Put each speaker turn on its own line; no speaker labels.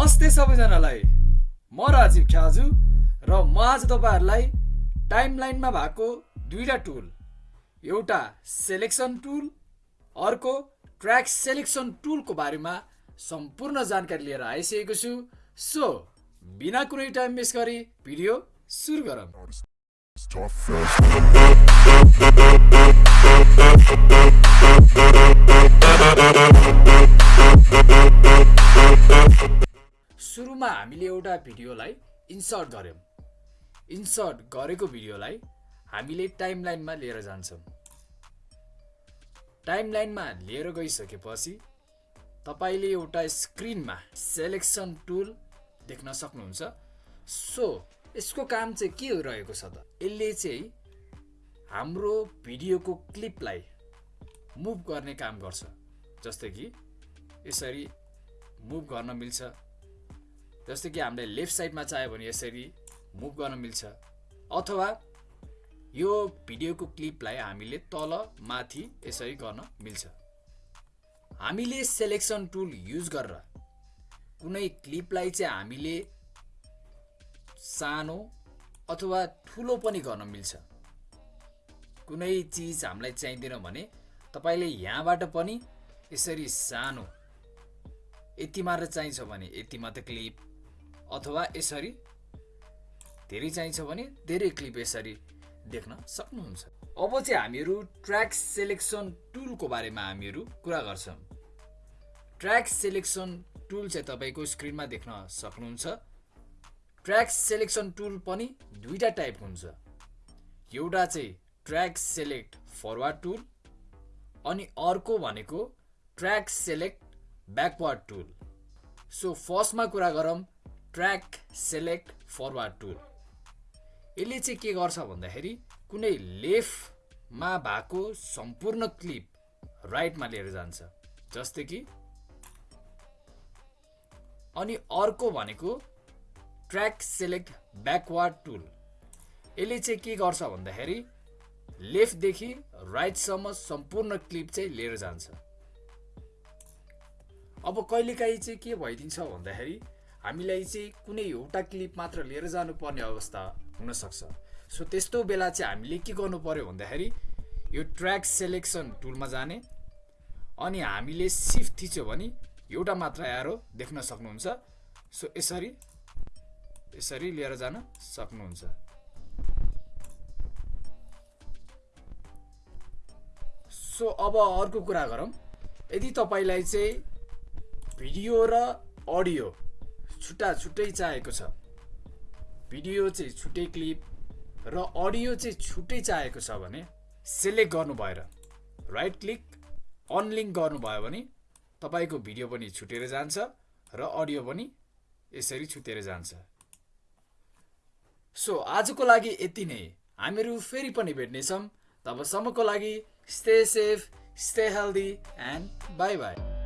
नमस्ते सबैजनालाई। म राजीव ख्याजु र म आज तपाईँहरूलाई टाइमलाइनमा भएको दुईवटा टुल। एउटा सेलेक्सन टुल अर्को ट्र्याक सेलेक्सन टुलको बारेमा सम्पूर्ण जानकारी लिएर आइसकेको छु। सो बिना कुनै टाइम वेस्ट गरी भिडियो सुरु गरौँ। सुरुमा हामीले एउटा भिडियोलाई इन्सर्ट गऱ्यौँ। इन्सर्ट गरेको भिडियोलाई हामीले टाइमलाइनमा लिएर जान्छौँ। टाइमलाइनमा लिएर गइसकेपछि तपाईँले एउटा स्क्रिनमा सेलेक्सन टुल देख्न सक्नुहुन्छ। सो यसको काम चाहिँ के रहेको छ त? यसले चाहिँ हाम्रो भिडियोको क्लिपलाई मुभ गर्ने काम गर्छ। जस्तै कि यसरी मुभ गर्न मिल्छ। जस्तै कि हामीले लेफ्ट साइडमा चाह्यो भने यसरी मुभ गर्न मिल्छ। अथवा यो भिडियोको क्लिपलाई हामीले तल माथि यसरी गर्न मिल्छ। हामीले सेलेक्सन टुल युज गरेर कुनै क्लिपलाई चाहिँ हामीले सानो अथवा ठुलो पनि गर्न मिल्छ। कुनै चिज हामीलाई चाहिँदैन भने तपाईँले यहाँबाट पनि यसरी सानो यति मात्र चाहिन्छ भने यति मात्र क्लिप अथवा यसरी धेरै चाहिन्छ भने धेरै क्लिप यसरी देख्न सक्नुहुन्छ। अब चाहिँ हामीहरू ट्र्याक सेलेक्सन टुलको बारेमा हामीहरू कुरा गर्छौँ। ट्र्याक सेलेक्सन टुल चाहिँ तपाईँको स्क्रिनमा देख्न सक्नुहुन्छ। ट्र्याक सेलेक्सन टुल पनि दुईवटा टाइपको हुन्छ। एउटा चाहिँ ट्र्याक सेलेक्ट फरवार्ड टुल अनि अर्को भनेको track select backward tool so फर्स्टमा कुरा गरौँ ट्र्याक सेलेक्ट फरवार्ड टुल। यसले चाहिँ के गर्छ भन्दाखेरि कुनै लेफ्टमा भएको सम्पूर्ण क्लिप राइटमा लिएर जान्छ। जस्तै कि अनि अर्को भनेको ट्र्याक सेलेक्ट ब्याकवार्ड टुल। यसले चाहिँ के गर्छ भन्दाखेरि लेफ्टदेखि राइटसम्म सम्पूर्ण क्लिप चाहिँ लिएर जान्छ। अब कहिलेकाहीँ चाहिँ के भइदिन्छ भन्दाखेरि हामीलाई चाहिँ कुनै एउटा क्लिप मात्र लिएर जानुपर्ने अवस्था हुनसक्छ। सो त्यस्तो बेला चाहिँ हामीले के गर्नु पर्यो भन्दाखेरि यो ट्र्याक सेलेक्सन टुलमा जाने अनि हामीले सिफ्ट थिच्यो भने एउटा मात्र एरो देख्न सक्नुहुन्छ। सो यसरी यसरी लिएर जान सक्नुहुन्छ। सो अब अर्को कुरा गरौँ। यदि तपाईँलाई चाहिँ भिडियो र अडियो छुट्टा छुट्टै चाहिएको छ। भिडियो चाहिँ छुट्टै क्लिप र अडियो चाहिँ छुट्टै चाहिएको छ भने सेलेक्ट गर्नु भएर राइट क्लिक अनलिङ्क गर्नुभयो भने तपाईँको भिडियो पनि छुटेर जान्छ र अडियो पनि यसरी छुटेर जान्छ। सो आजको लागि यति नै। हामीहरू फेरि पनि भेट्नेछौँ। तबसम्मको लागि stay safe stay healthy and bye bye